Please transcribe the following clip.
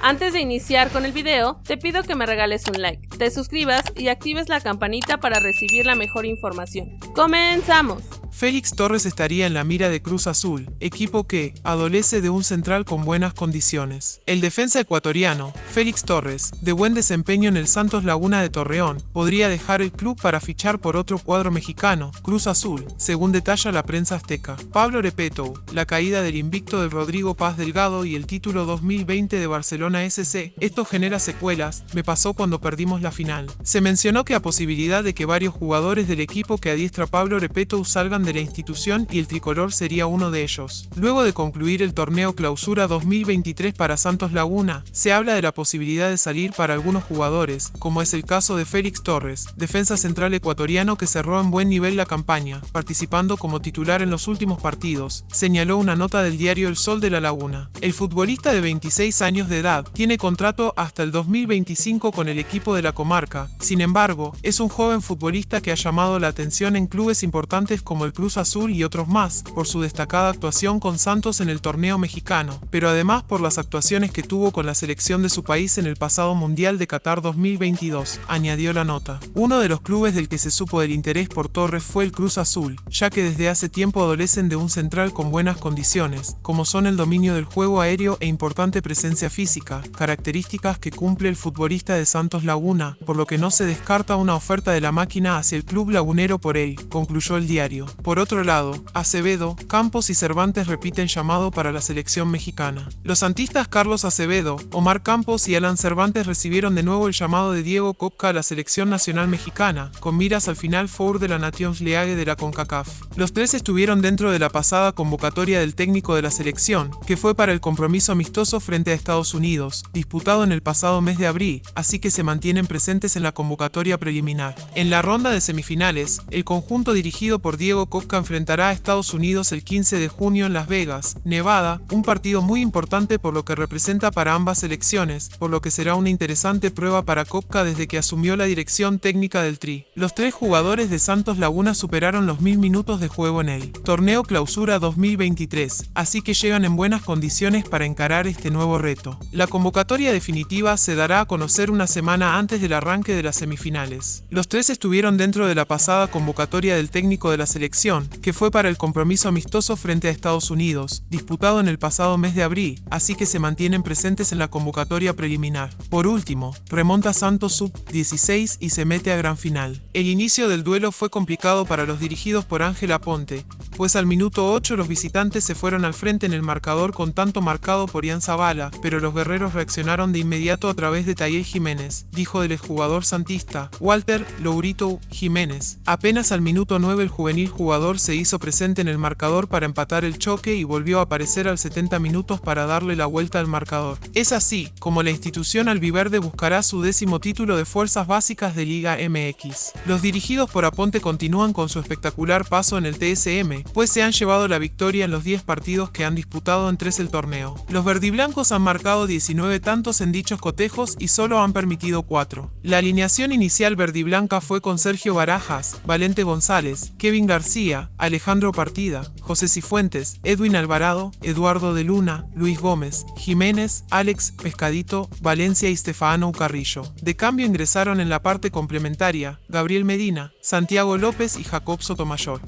Antes de iniciar con el video, te pido que me regales un like, te suscribas y actives la campanita para recibir la mejor información. ¡Comenzamos! Félix Torres estaría en la mira de Cruz Azul, equipo que adolece de un central con buenas condiciones. El defensa ecuatoriano, Félix Torres, de buen desempeño en el Santos Laguna de Torreón, podría dejar el club para fichar por otro cuadro mexicano, Cruz Azul, según detalla la prensa azteca. Pablo Repeto, la caída del invicto de Rodrigo Paz Delgado y el título 2020 de Barcelona SC, esto genera secuelas, me pasó cuando perdimos la final. Se mencionó que a posibilidad de que varios jugadores del equipo que adiestra Pablo Repeto salgan de la institución y el tricolor sería uno de ellos. Luego de concluir el torneo Clausura 2023 para Santos Laguna, se habla de la posibilidad de salir para algunos jugadores, como es el caso de Félix Torres, defensa central ecuatoriano que cerró en buen nivel la campaña, participando como titular en los últimos partidos, señaló una nota del diario El Sol de la Laguna. El futbolista de 26 años de edad tiene contrato hasta el 2025 con el equipo de la comarca, sin embargo, es un joven futbolista que ha llamado la atención en clubes importantes como el Cruz Azul y otros más, por su destacada actuación con Santos en el torneo mexicano, pero además por las actuaciones que tuvo con la selección de su país en el pasado Mundial de Qatar 2022, añadió la nota. Uno de los clubes del que se supo del interés por Torres fue el Cruz Azul, ya que desde hace tiempo adolecen de un central con buenas condiciones, como son el dominio del juego aéreo e importante presencia física, características que cumple el futbolista de Santos Laguna, por lo que no se descarta una oferta de la máquina hacia el club lagunero por él, concluyó el diario. Por otro lado, Acevedo, Campos y Cervantes repiten llamado para la selección mexicana. Los santistas Carlos Acevedo, Omar Campos y Alan Cervantes recibieron de nuevo el llamado de Diego Copca a la selección nacional mexicana, con miras al final Four de la Nations League de la CONCACAF. Los tres estuvieron dentro de la pasada convocatoria del técnico de la selección, que fue para el compromiso amistoso frente a Estados Unidos, disputado en el pasado mes de abril, así que se mantienen presentes en la convocatoria preliminar. En la ronda de semifinales, el conjunto dirigido por Diego Copca enfrentará a Estados Unidos el 15 de junio en Las Vegas, Nevada, un partido muy importante por lo que representa para ambas selecciones, por lo que será una interesante prueba para Kopka desde que asumió la dirección técnica del Tri. Los tres jugadores de Santos Laguna superaron los mil minutos de juego en el torneo Clausura 2023, así que llegan en buenas condiciones para encarar este nuevo reto. La convocatoria definitiva se dará a conocer una semana antes del arranque de las semifinales. Los tres estuvieron dentro de la pasada convocatoria del técnico de la selección que fue para el compromiso amistoso frente a Estados Unidos, disputado en el pasado mes de abril, así que se mantienen presentes en la convocatoria preliminar. Por último, remonta Santos Sub-16 y se mete a gran final. El inicio del duelo fue complicado para los dirigidos por Ángel Aponte, pues al minuto 8 los visitantes se fueron al frente en el marcador con tanto marcado por Ian Zavala, pero los guerreros reaccionaron de inmediato a través de Tayel Jiménez, dijo del exjugador santista, Walter Lourito Jiménez. Apenas al minuto 9 el juvenil jugador se hizo presente en el marcador para empatar el choque y volvió a aparecer al 70 minutos para darle la vuelta al marcador. Es así como la institución albiverde buscará su décimo título de fuerzas básicas de Liga MX. Los dirigidos por Aponte continúan con su espectacular paso en el TSM, pues se han llevado la victoria en los 10 partidos que han disputado en tres el torneo. Los verdiblancos han marcado 19 tantos en dichos cotejos y solo han permitido 4. La alineación inicial verdiblanca fue con Sergio Barajas, Valente González, Kevin Alejandro Partida, José Cifuentes, Edwin Alvarado, Eduardo de Luna, Luis Gómez, Jiménez, Alex Pescadito, Valencia y Stefano Carrillo. De cambio ingresaron en la parte complementaria Gabriel Medina, Santiago López y Jacob Sotomayor.